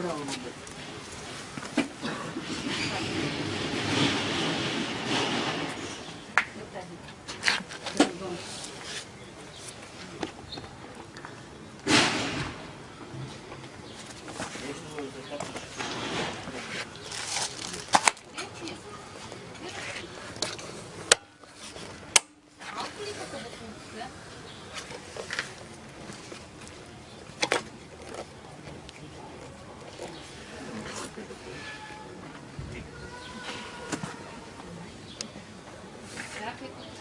クラブ飲んで。après.